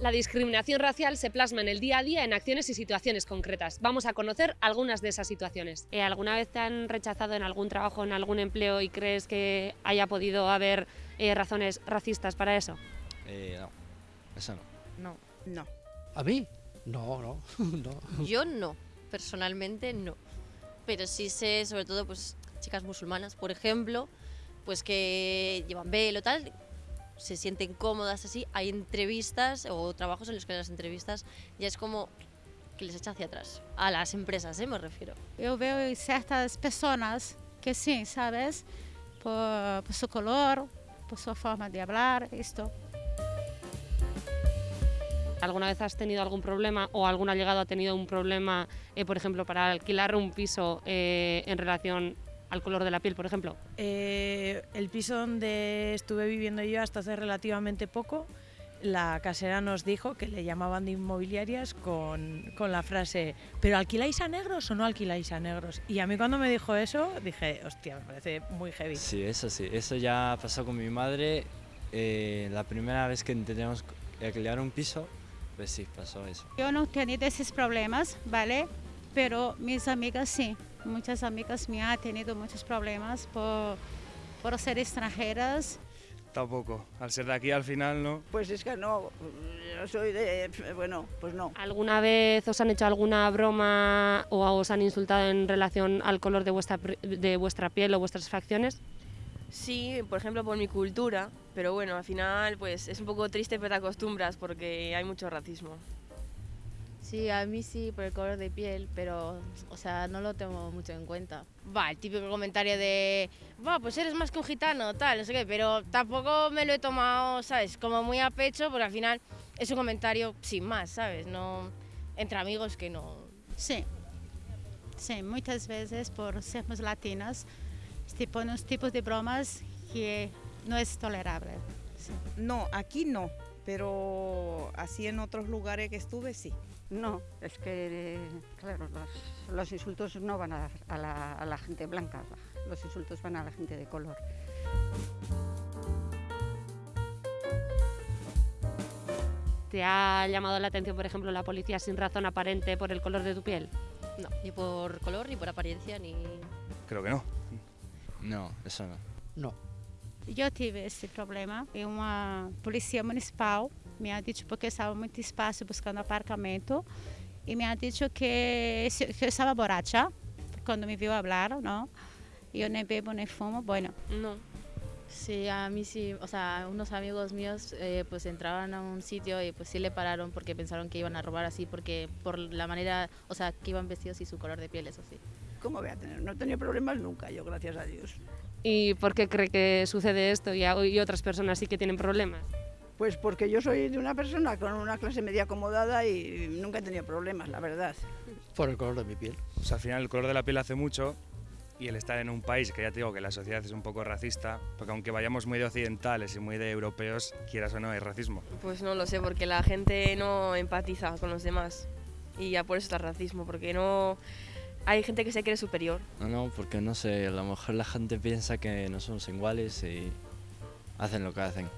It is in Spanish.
La discriminación racial se plasma en el día a día en acciones y situaciones concretas. Vamos a conocer algunas de esas situaciones. Eh, ¿Alguna vez te han rechazado en algún trabajo, en algún empleo y crees que haya podido haber eh, razones racistas para eso? Eh, no, eso no. No. No. ¿A mí? No, no, no. Yo no, personalmente no. Pero sí sé, sobre todo, pues chicas musulmanas, por ejemplo, pues que llevan velo tal, se sienten cómodas así. Hay entrevistas o trabajos en los que las entrevistas ya es como que les echa hacia atrás. A las empresas, ¿eh? me refiero. Eu veo certas pessoas que sim, sabes? Por, por su color, por su forma de hablar, esto. ¿Alguna vez has tenido algún problema o algún allegado ha tenido un problema, eh, por ejemplo, para alquilar un piso eh, en relación al color de la piel, por ejemplo? Eh, el piso donde estuve viviendo yo hasta hace relativamente poco, la casera nos dijo que le llamaban de inmobiliarias con, con la frase, ¿pero alquiláis a negros o no alquiláis a negros? Y a mí cuando me dijo eso, dije, hostia, me parece muy heavy. Sí, eso sí. Eso ya pasó con mi madre. eh, la primera vez que intentamos alquilar un piso, pues sí, pasó eso. Eu não tenho esses problemas, vale? Pero minhas amigas sim. Muitas amigas minhas han tenido muitos problemas por, por ser extranjeras. Tampoco. Al ser de aquí al final no. Pues es que no, yo soy de... Bueno, pues no. ¿Alguna vez os han hecho alguna broma o os han insultado en relación al color de vuestra, de vuestra piel o vuestras facciones? Sí, por ejemplo por mi cultura, pero bueno, al final pues es un poco triste pero te acostumbras porque hay mucho racismo. Sí, a mí sí, por el color de piel, pero, o sea, no lo tengo mucho en cuenta. Va, el típico comentario de, va, pues eres más que un gitano, tal, no sé qué, pero tampoco me lo he tomado, ¿sabes? Como muy a pecho, porque al final es un comentario sin más, ¿sabes? No, entre amigos que no... Sim. Sim, muitas vezes por sermos latinas, põem uns tipos de bromas que não é tolerável. Sim. No, aquí no, pero así en otros lugares que estuve sí. No, es que, eh, claro, los, los insultos no van a, a la, a la gente blanca, los insultos van a la gente de color. ¿Te ha llamado la atención, por ejemplo, la policía sin razón aparente por el color de tu piel? No, ni por color, ni por apariencia, ni... Creo que no. No, eso no. No. Eu tive esse problema e uma polícia municipal me ha dicho porque estava muito espaço buscando aparcamento e me ha dicho que, que eu estava borracha quando me viu falar, não? E eu nem bebo nem fumo, bueno. No. Sí, a mí sí, o sea, unos amigos míos eh, pues entraban a un sitio y pues sí le pararon porque pensaron que iban a robar así, porque por la manera, o sea, que iban vestidos y su color de piel, eso sí. ¿Cómo voy a tener? No he tenido problemas nunca, yo gracias a Dios. ¿Y por qué cree que sucede esto y, a- y otras personas sí que tienen problemas? Pues porque yo soy de una persona con una clase media acomodada y nunca he tenido problemas, la verdad. Por el color de mi piel. Pues al final el color de la piel hace mucho y el estar en un país que ya te digo que la sociedad es un poco racista, porque aunque vayamos muy de occidentales y muy de europeos, quieras o no, hay racismo. Pues no lo sé, porque la gente no empatiza con los demás y ya por eso está el racismo, porque no... Hay gente que se cree superior. No, no, porque no sé, a lo mejor la gente piensa que no somos iguales y hacen lo que hacen.